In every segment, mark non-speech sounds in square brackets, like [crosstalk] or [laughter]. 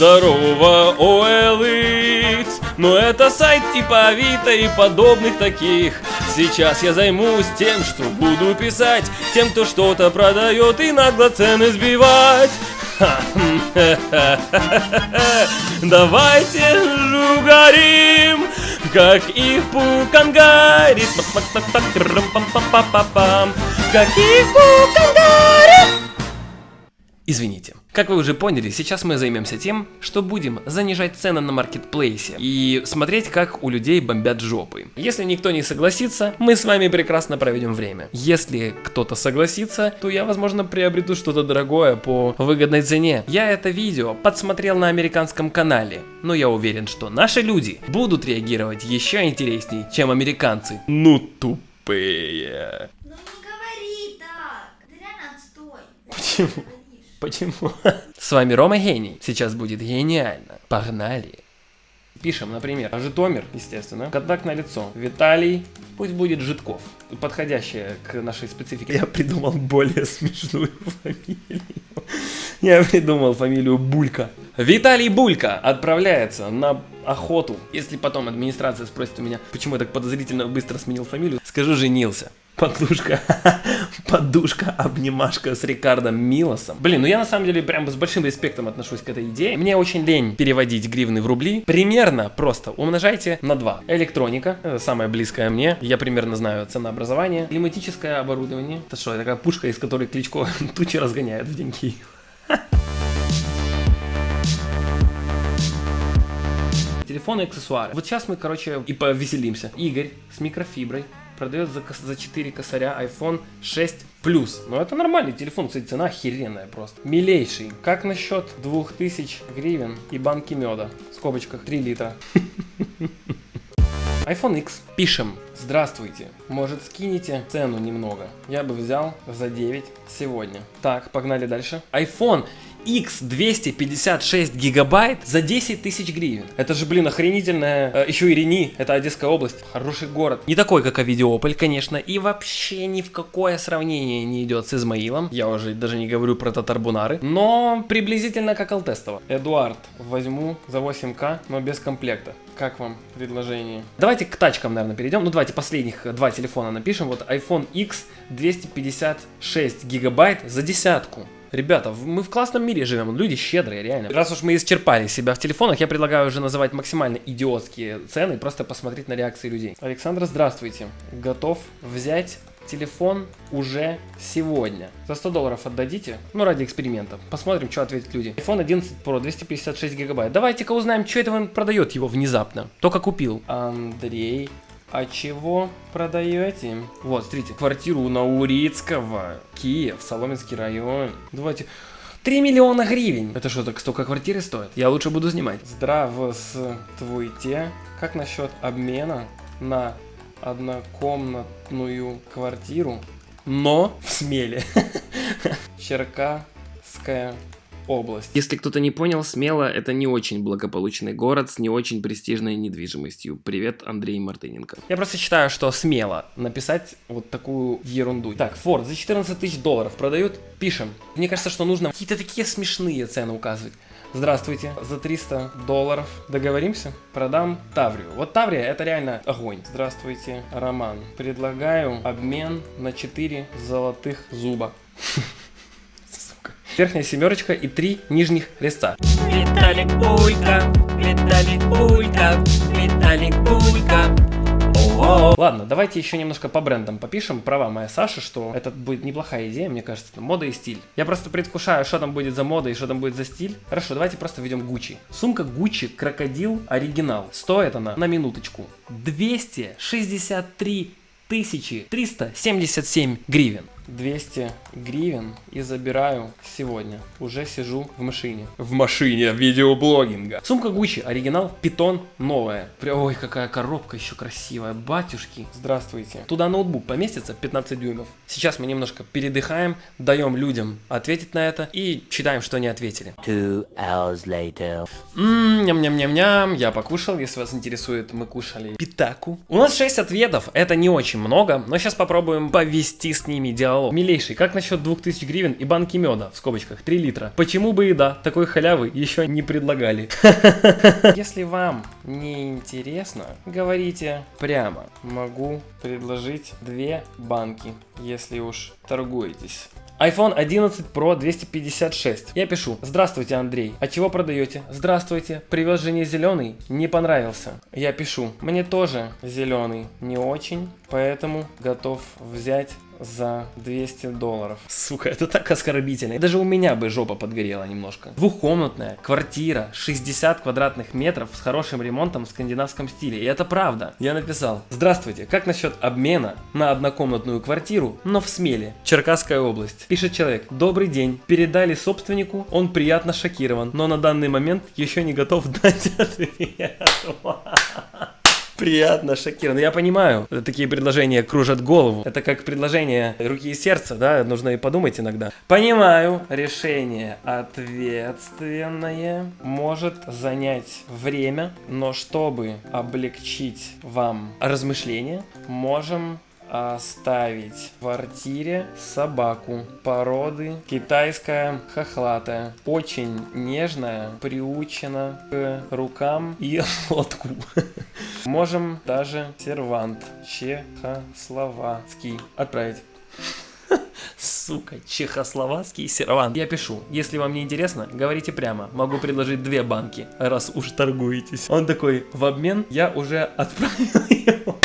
Здорово, OLX Но это сайт типа Авито и подобных таких. Сейчас я займусь тем, что буду писать Тем, кто что-то продает и нагло цены сбивать. Давайте жугарим, как их пукангарит. Как их пукангарит. Извините. Как вы уже поняли, сейчас мы займемся тем, что будем занижать цены на маркетплейсе и смотреть, как у людей бомбят жопы. Если никто не согласится, мы с вами прекрасно проведем время. Если кто-то согласится, то я, возможно, приобрету что-то дорогое по выгодной цене. Я это видео подсмотрел на американском канале, но я уверен, что наши люди будут реагировать еще интереснее, чем американцы. Ну тупые. Ну не говори так. Ты реально отстой. Почему? Почему? С вами Рома Гений. Сейчас будет гениально. Погнали. Пишем, например, Житомир, естественно, контактное лицо, Виталий, пусть будет Житков, подходящее к нашей специфике. Я придумал более смешную [laughs] фамилию. Я придумал фамилию Булька. Виталий Булька отправляется на охоту. Если потом администрация спросит у меня, почему я так подозрительно быстро сменил фамилию, скажу женился. Подушка, [laughs] подушка, обнимашка с Рикардом Милосом. Блин, ну я на самом деле прям с большим респектом отношусь к этой идее. Мне очень лень переводить гривны в рубли. Примерно просто умножайте на 2. Электроника, это самое близкое мне. Я примерно знаю ценообразование. Климатическое оборудование. Это что, такая пушка, из которой Кличко [laughs] тучи разгоняет в деньги. [laughs] Телефоны и аксессуары. Вот сейчас мы, короче, и повеселимся. Игорь с микрофиброй продает за, за 4 косаря iPhone 6 Plus. Ну это нормальный телефон, кстати, цена охеренная просто. Милейший. Как насчет 2000 гривен и банки меда? В скобочках 3 литра. [laughs] iPhone X. Пишем. Здравствуйте. Может скинете цену немного? Я бы взял за 9 сегодня. Так, погнали дальше. iPhone X 256 гигабайт за 10 тысяч гривен. Это же, блин, охренительная. Э, еще и Рени, это Одесская область. Хороший город. Не такой, как Авидиополь, конечно. И вообще ни в какое сравнение не идет с Измаилом. Я уже даже не говорю про Татарбунары. Но приблизительно как Алтестово. Эдуард, возьму за 8К, но без комплекта. Как вам предложение? Давайте к тачкам, наверное, перейдем. Ну, давайте последних два телефона напишем. Вот iPhone X 256 гигабайт за десятку. Ребята, мы в классном мире живем, люди щедрые, реально. Раз уж мы исчерпали себя в телефонах, я предлагаю уже называть максимально идиотские цены, просто посмотреть на реакции людей. Александр, здравствуйте. Готов взять телефон уже сегодня. За 100 долларов отдадите, ну ради эксперимента. Посмотрим, что ответят люди. iPhone 11 Pro 256 гигабайт. Давайте-ка узнаем, что это он продает его внезапно. Только купил. Андрей а чего продаете? Вот, смотрите, квартиру на Урицкого, Киев, Соломенский район. Давайте... 3 миллиона гривен. Это что, так столько квартиры стоит? Я лучше буду снимать. Здравствуйте. Как насчет обмена на однокомнатную квартиру, но в Смеле? [laughs] Черкасская область. Если кто-то не понял, Смело это не очень благополучный город с не очень престижной недвижимостью. Привет, Андрей Мартыненко. Я просто считаю, что смело написать вот такую ерунду. Так, Ford за 14 тысяч долларов продают, пишем. Мне кажется, что нужно какие-то такие смешные цены указывать. Здравствуйте, за 300 долларов договоримся? Продам Таврию. Вот Таврия это реально огонь. Здравствуйте, Роман. Предлагаю обмен на 4 золотых зуба. [laughs] верхняя семерочка и три нижних резца. Виталик Булька, Виталик Булька, Виталик Булька. Ладно, давайте еще немножко по брендам попишем. Права моя Саша, что это будет неплохая идея, мне кажется. Мода и стиль. Я просто предвкушаю, что там будет за мода и что там будет за стиль. Хорошо, давайте просто введем Гуччи. Сумка Гуччи Крокодил Оригинал. Стоит она, на минуточку, 263 тысячи 377 гривен. 200 гривен и забираю сегодня. Уже сижу в машине. В машине видеоблогинга. Сумка Gucci, оригинал, питон, новая. Ой, какая коробка еще красивая. Батюшки, здравствуйте. Туда ноутбук поместится 15 дюймов. Сейчас мы немножко передыхаем, даем людям ответить на это и читаем, что они ответили. Two hours later. Ммм, ням-ням-ням-ням, я покушал, если вас интересует, мы кушали питаку. У нас 6 ответов, это не очень много, но сейчас попробуем повести с ними диалог Алло, милейший, как насчет 2000 гривен и банки меда, в скобочках, 3 литра? Почему бы и да, такой халявы еще не предлагали. [laughs] Если вам не интересно, говорите прямо. Могу предложить две банки, если уж торгуетесь iPhone 11 Pro 256. Я пишу. Здравствуйте, Андрей. А чего продаете? Здравствуйте. Привез жене зеленый. Не понравился. Я пишу. Мне тоже зеленый не очень, поэтому готов взять за 200 долларов. Сука, это так оскорбительно. Даже у меня бы жопа подгорела немножко. Двухкомнатная квартира, 60 квадратных метров с хорошим ремонтом в скандинавском стиле. И это правда. Я написал. Здравствуйте, как насчет обмена на однокомнатную квартиру, но в Смеле, Черкасская область? Пишет человек. Добрый день. Передали собственнику, он приятно шокирован, но на данный момент еще не готов дать ответ [laughs] приятно шокирован. Я понимаю, такие предложения кружат голову. Это как предложение руки и сердца, да, нужно и подумать иногда. Понимаю, решение ответственное может занять время, но чтобы облегчить вам размышления, можем оставить в квартире собаку породы китайская хохлатая. Очень нежная, приучена к рукам и [laughs] лотку. Можем даже сервант чехословацкий отправить. Сука, чехословацкий сервант. Я пишу, если вам не интересно, говорите прямо. Могу предложить две банки, раз уж торгуетесь. Он такой, в обмен я уже отправил [laughs] его.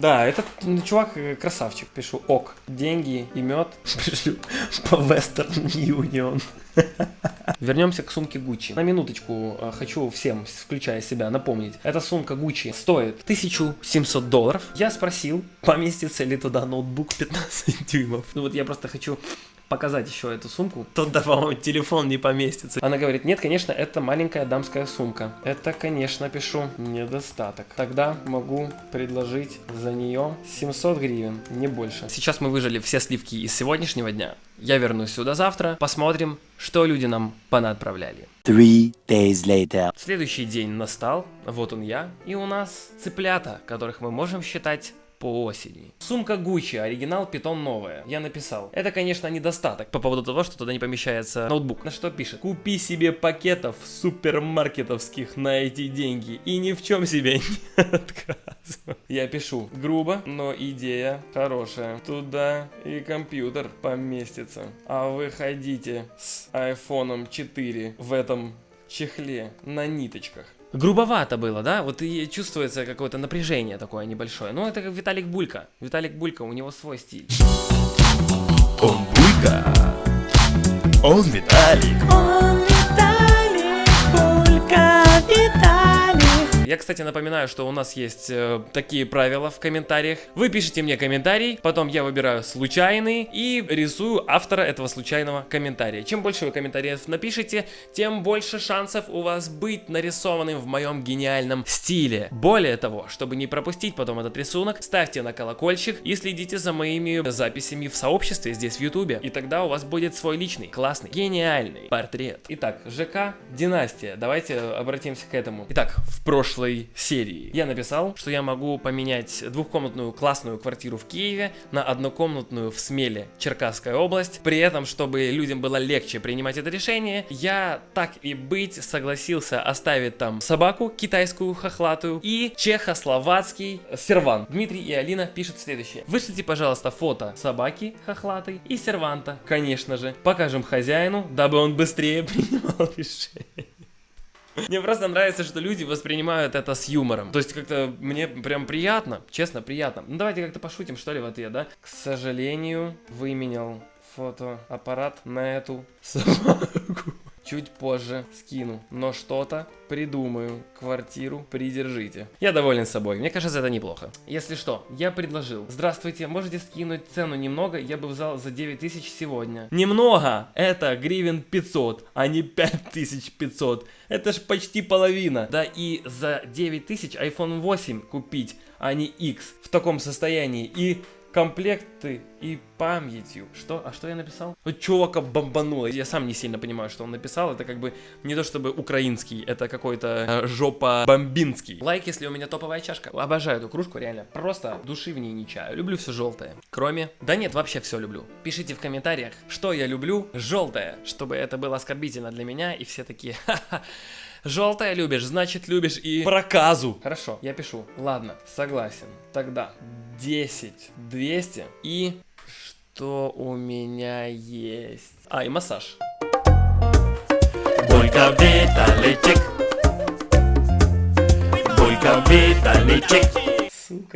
Да, этот чувак э, красавчик. Пишу ок. Деньги и мед [laughs] пришлю по Western Union. [laughs] Вернемся к сумке Gucci. На минуточку э, хочу всем, включая себя, напомнить. Эта сумка Gucci стоит 1700 долларов. Я спросил, поместится ли туда ноутбук 15 дюймов. Ну вот я просто хочу показать еще эту сумку, то да, по-моему, телефон не поместится. Она говорит, нет, конечно, это маленькая дамская сумка. Это, конечно, пишу, недостаток. Тогда могу предложить за нее 700 гривен, не больше. Сейчас мы выжили все сливки из сегодняшнего дня. Я вернусь сюда завтра, посмотрим, что люди нам понадправляли. Three days later. Следующий день настал, вот он я, и у нас цыплята, которых мы можем считать по осени. Сумка Gucci, оригинал питон новая. Я написал. Это, конечно, недостаток по поводу того, что туда не помещается ноутбук. На что пишет? Купи себе пакетов супермаркетовских на эти деньги и ни в чем себе [laughs] не отказывай. Я пишу. Грубо, но идея хорошая. Туда и компьютер поместится. А вы ходите с iPhone 4 в этом чехле на ниточках грубовато было, да? Вот и чувствуется какое-то напряжение такое небольшое. Но это как Виталик Булька. Виталик Булька, у него свой стиль. Он Булька. Он Виталик. Он Виталик, Булька. Я, кстати, напоминаю, что у нас есть э, такие правила в комментариях. Вы пишите мне комментарий, потом я выбираю случайный и рисую автора этого случайного комментария. Чем больше вы комментариев напишите, тем больше шансов у вас быть нарисованным в моем гениальном стиле. Более того, чтобы не пропустить потом этот рисунок, ставьте на колокольчик и следите за моими записями в сообществе здесь в ютубе. И тогда у вас будет свой личный, классный, гениальный портрет. Итак, ЖК Династия. Давайте обратимся к этому. Итак, в прошлом прошлой серии. Я написал, что я могу поменять двухкомнатную классную квартиру в Киеве на однокомнатную в Смеле, Черкасская область. При этом, чтобы людям было легче принимать это решение, я так и быть согласился оставить там собаку китайскую хохлатую и чехословацкий сервант. Дмитрий и Алина пишут следующее. Вышлите, пожалуйста, фото собаки хохлатой и серванта, конечно же. Покажем хозяину, дабы он быстрее принимал [laughs] решение. Мне просто нравится, что люди воспринимают это с юмором. То есть как-то мне прям приятно, честно, приятно. Ну давайте как-то пошутим, что ли, в ответ, да? К сожалению, выменял фотоаппарат на эту собаку. Чуть позже скину, но что-то придумаю. Квартиру придержите. Я доволен собой, мне кажется, это неплохо. Если что, я предложил. Здравствуйте, можете скинуть цену немного, я бы взял за 9000 сегодня. Немного! Это гривен 500, а не 5500. Это ж почти половина. Да и за 9000 iPhone 8 купить, а не X в таком состоянии. И комплекты и памятью. Что? А что я написал? Ну, чувака бомбануло. Я сам не сильно понимаю, что он написал. Это как бы не то чтобы украинский, это какой-то э, жопа бомбинский. Лайк, если у меня топовая чашка. Обожаю эту кружку, реально. Просто души в ней не чаю. Люблю все желтое. Кроме... Да нет, вообще все люблю. Пишите в комментариях, что я люблю желтое, чтобы это было оскорбительно для меня, и все такие, [laughs] ха-ха, Желтое любишь, значит любишь и проказу. Хорошо, я пишу. Ладно, согласен. Тогда 10, 200 и что у меня есть? А, и массаж. Булька Виталичек Булька Виталичек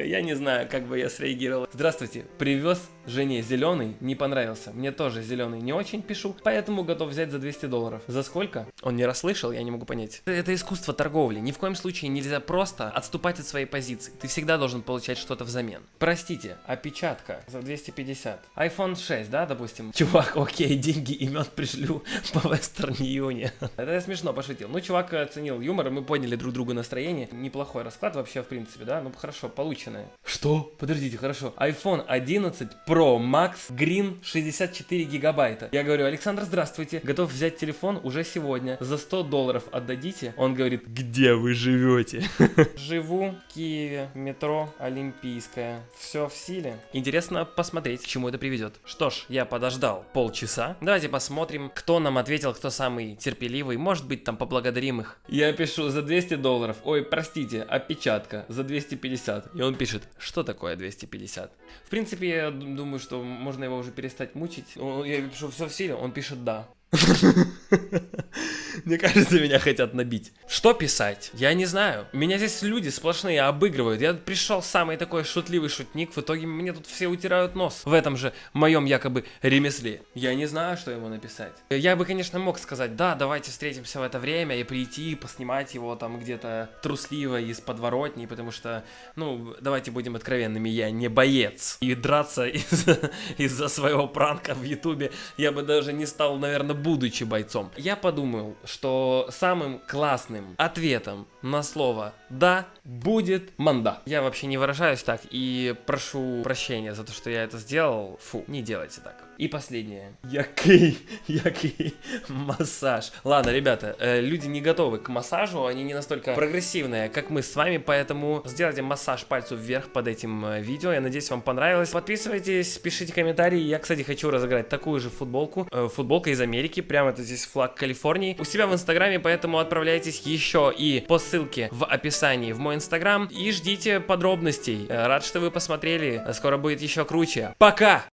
Я не знаю, как бы я среагировал. Здравствуйте, привез жене зеленый, не понравился. Мне тоже зеленый не очень пишу, поэтому готов взять за 200 долларов. За сколько? Он не расслышал, я не могу понять. Это искусство торговли. Ни в коем случае нельзя просто отступать от своей позиции. Ты всегда должен получать что-то взамен. Простите, опечатка за 250. iPhone 6, да, допустим? [laughs] Чувак, окей, деньги имен пришлю [laughs] по Western Union. [laughs] Это я смешно пошутил. Ну, чувак оценил юмор, мы подняли друг другу настроение. Неплохой расклад вообще, в принципе, да? Ну, хорошо, полученное. Что? Подождите, хорошо. iPhone 11 Pro Max Green 64 гигабайта. Я говорю, Александр, здравствуйте. Готов взять телефон уже сегодня. За 100 долларов отдадите? Он говорит, где вы живете? [laughs] Живу в Киеве, метро Олимпийская. Все в силе. Интересно посмотреть, к чему это приведет. Что ж, я подождал полчаса. Давайте посмотрим, кто нам ответил, кто самый терпеливый. Может быть, там поблагодарим их. Я пишу за 200 долларов. Ой, простите, опечатка за 250. И он пишет, что такое 250? В принципе, я думаю, что можно его уже перестать мучить. Я пишу, все в силе, он пишет да. [laughs] Мне кажется, меня хотят набить. Что писать? Я не знаю. Меня здесь люди сплошные обыгрывают. Я пришел самый такой шутливый шутник. В итоге мне тут все утирают нос. В этом же моем якобы ремесле. Я не знаю, что ему написать. Я бы, конечно, мог сказать, да, давайте встретимся в это время и прийти, поснимать его там где-то трусливо из подворотни, потому что, ну, давайте будем откровенными, я не боец. И драться [laughs] из-за из своего пранка в ютубе я бы даже не стал, наверное, будучи бойцом. Я подумал, что самым классным ответом на слово «да» будет «манда». Я вообще не выражаюсь так и прошу прощения за то, что я это сделал. Фу, не делайте так. И последнее. Який, який массаж. Ладно, ребята, э, люди не готовы к массажу, они не настолько прогрессивные, как мы с вами, поэтому сделайте массаж пальцев вверх под этим э, видео. Я надеюсь, вам понравилось. Подписывайтесь, пишите комментарии. Я, кстати, хочу разыграть такую же футболку. Э, футболка из Америки, прямо это здесь флаг Калифорнии. У себя в инстаграме, поэтому отправляйтесь еще и по ссылке в описании в мой инстаграм и ждите подробностей. Э, рад, что вы посмотрели. Скоро будет еще круче. Пока!